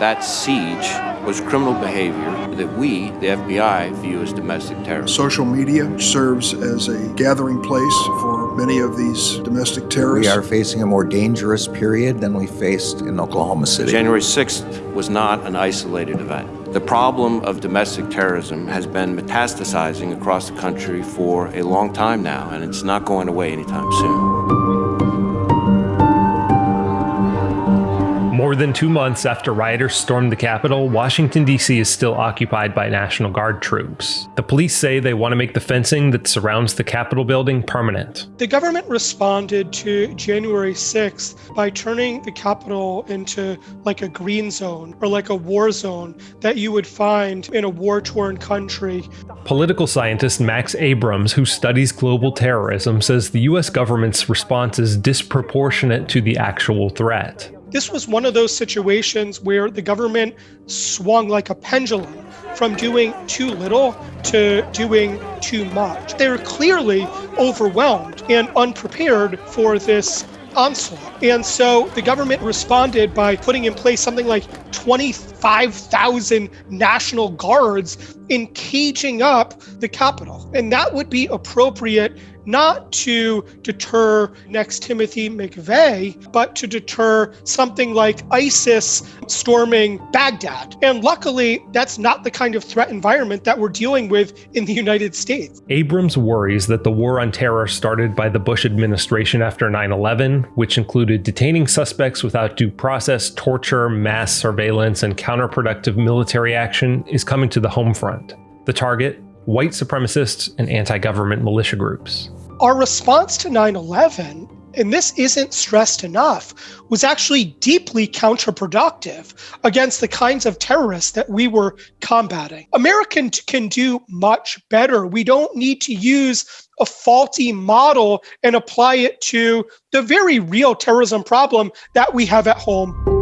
That siege was criminal behavior that we, the FBI, view as domestic terrorism. Social media serves as a gathering place for many of these domestic terrorists. We are facing a more dangerous period than we faced in Oklahoma City. January 6th was not an isolated event. The problem of domestic terrorism has been metastasizing across the country for a long time now, and it's not going away anytime soon. More than two months after rioters stormed the Capitol, Washington, D.C. is still occupied by National Guard troops. The police say they want to make the fencing that surrounds the Capitol building permanent. The government responded to January 6th by turning the Capitol into like a green zone or like a war zone that you would find in a war torn country. Political scientist Max Abrahms, who studies global terrorism, says the U.S. government's response is disproportionate to the actual threat. This was one of those situations where the government swung like a pendulum from doing too little to doing too much. They were clearly overwhelmed and unprepared for this onslaught. And so the government responded by putting in place something like 25,000 National Guards in caging up the Capitol. And that would be appropriate not to deter next Timothy McVeigh, but to deter something like ISIS storming Baghdad. And luckily, that's not the kind of threat environment that we're dealing with in the United States. Abrahms worries that the war on terror started by the Bush administration after 9 11, which included detaining suspects without due process, torture, mass surveillance, and counterproductive military action, is coming to the home front. The target white supremacists, and anti government militia groups. Our response to 9 11, and this isn't stressed enough, was actually deeply counterproductive against the kinds of terrorists that we were combating. Americans can do much better. We don't need to use a faulty model and apply it to the very real terrorism problem that we have at home.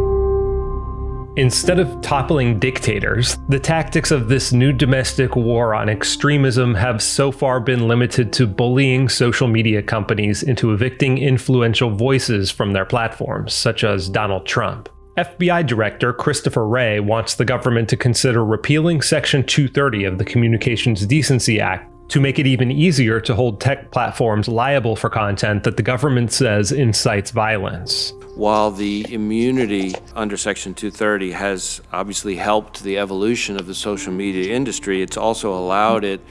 Instead of toppling dictators, the tactics of this new domestic war on extremism have so far been limited to bullying social media companies into evicting influential voices from their platforms, such as Donald Trump. FBI Director Christopher Wray wants the government to consider repealing Section 230 of the Communications Decency Act to make it even easier to hold tech platforms liable for content that the government says incites violence while the immunity under Section 230 has obviously helped the evolution of the social media industry, it's also allowed it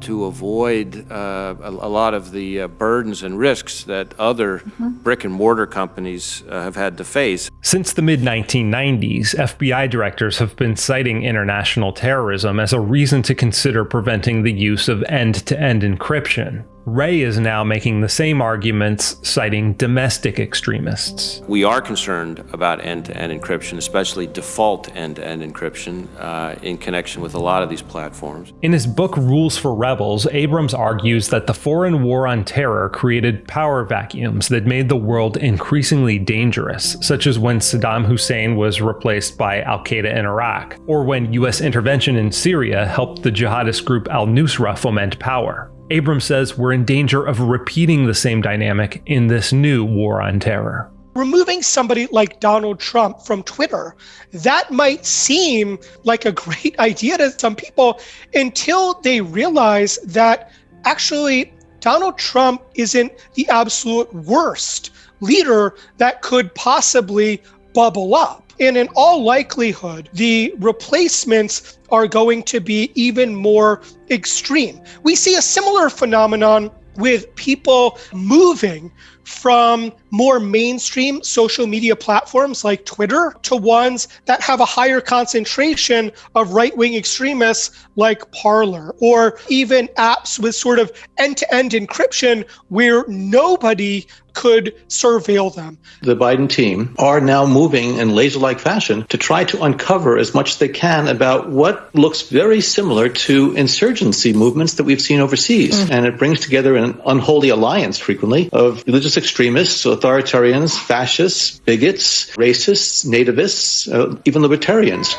to avoid uh, a, a, lot of the uh, burdens and risks that other mm-hmm. brick and mortar companies uh, have had to face. Since the mid 1990s, FBI directors have been citing international terrorism as a reason to consider preventing the use of end to end encryption. Wray is now making the same arguments, citing domestic extremists. We are concerned about end to end encryption, especially default end to end encryption, uh, in connection with a lot of these platforms. In his book Rules for Rebels, Abrahms argues that the foreign war on terror created power vacuums that made the world increasingly dangerous, such as when Saddam Hussein was replaced by Al Qaeda in Iraq, or when US intervention in Syria helped the jihadist group al Nusra foment power. Abrahms says we're in danger of repeating the same dynamic in this new war on terror. Removing somebody like Donald Trump from Twitter, that might seem like a great idea to some people until they realize that actually Donald Trump isn't the absolute worst leader that could possibly bubble up. And in all likelihood, the replacements are going to be even more extreme. We see a similar phenomenon with people moving from more mainstream social media platforms like Twitter to ones that have a higher concentration of right wing extremists like Parler, or even apps with sort of end to end encryption where nobody could surveil them. The Biden team are now moving in laser like fashion to try to uncover as much as they can about what looks very similar to insurgency movements that we've seen overseas. Mm. And it brings together an unholy alliance frequently of religious extremists, authoritarians, fascists, bigots, racists, nativists, uh, even libertarians.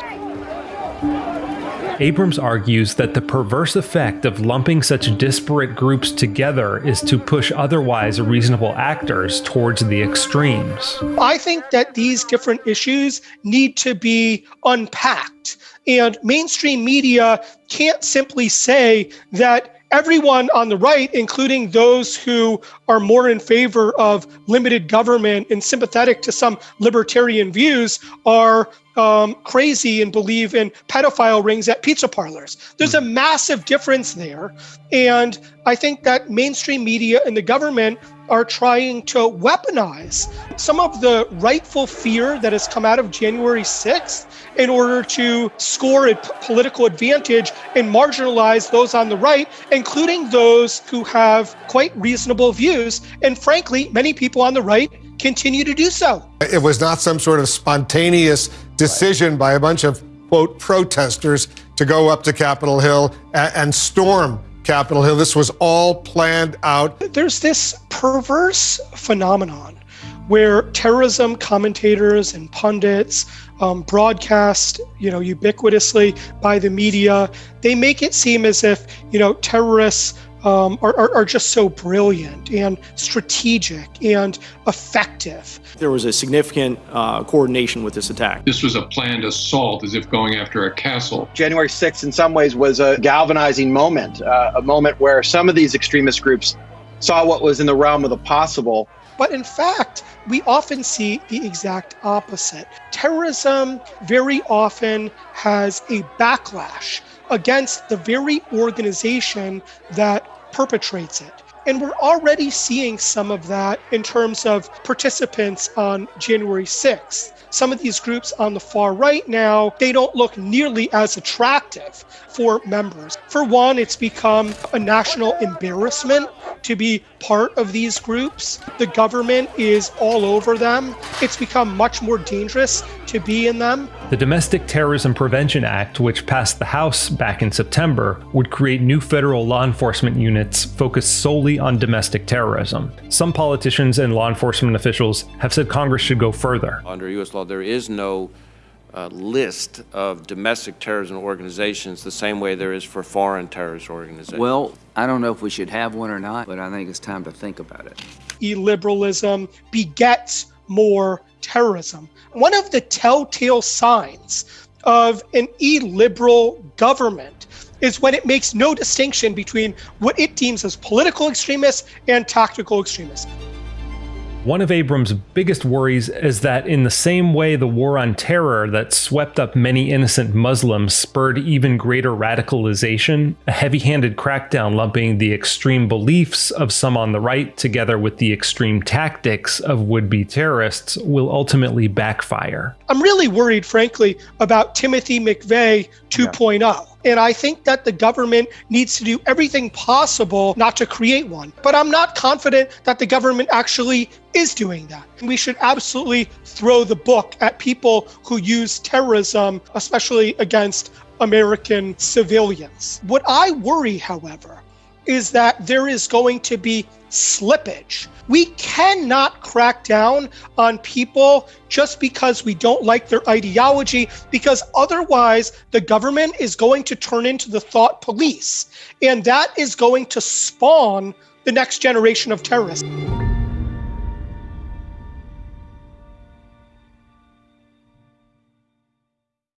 Abrahms argues that the perverse effect of lumping such disparate groups together is to push otherwise reasonable actors towards the extremes. I think that these different issues need to be unpacked. And mainstream media can't simply say that everyone on the right, including those who are more in favor of limited government and sympathetic to some libertarian views, are um, crazy and believe in pedophile rings at pizza parlors. There's a massive difference there. And I think that mainstream media and the government are trying to weaponize some of the rightful fear that has come out of January 6th in order to score a political advantage and marginalize those on the right, including those who have quite reasonable views. And frankly, many people on the right continue to do so. It was not some sort of spontaneous decision by a bunch of, quote, protesters to go up to Capitol Hill and storm Capitol Hill. This was all planned out. There's this perverse phenomenon where terrorism commentators and pundits um, broadcast, you know, ubiquitously by the media. They make it seem as if, you know, terrorists um, are, are, are, just so brilliant and strategic and effective. There was a significant uh, coordination with this attack. This was a planned assault, as if going after a castle. January 6th, in some ways, was a galvanizing moment, uh, a moment where some of these extremist groups saw what was in the realm of the possible. But in fact, we often see the exact opposite. Terrorism very often has a backlash against the very organization that perpetrates it. And we're already seeing some of that in terms of participants on January 6th. Some of these groups on the far right now, they don't look nearly as attractive for members. For one, it's become a national embarrassment to be part of these groups. The government is all over them. It's become much more dangerous to be in them. The Domestic Terrorism Prevention Act, which passed the House back in September, would create new federal law enforcement units focused solely on domestic terrorism. Some politicians and law enforcement officials have said Congress should go further. Under U.S. law, there is no uh, list of domestic terrorism organizations the same way there is for foreign terrorist organizations. Well, I don't know if we should have one or not, but I think it's time to think about it. Illiberalism begets more terrorism. One of the telltale signs of an illiberal government is when it makes no distinction between what it deems as political extremists and tactical extremists. One of Abrahms' biggest worries is that, in the same way the war on terror that swept up many innocent Muslims spurred even greater radicalization, a heavy handed crackdown lumping the extreme beliefs of some on the right together with the extreme tactics of would be terrorists will ultimately backfire. I'm really worried, frankly, about Timothy McVeigh 2.0. Yeah. And I think that the government needs to do everything possible not to create one. But I'm not confident that the government actually is doing that. We should absolutely throw the book at people who use terrorism, especially against American civilians. What I worry, however, is that there is going to be slippage. We cannot crack down on people just because we don't like their ideology, because otherwise the government is going to turn into the thought police. And that is going to spawn the next generation of terrorists.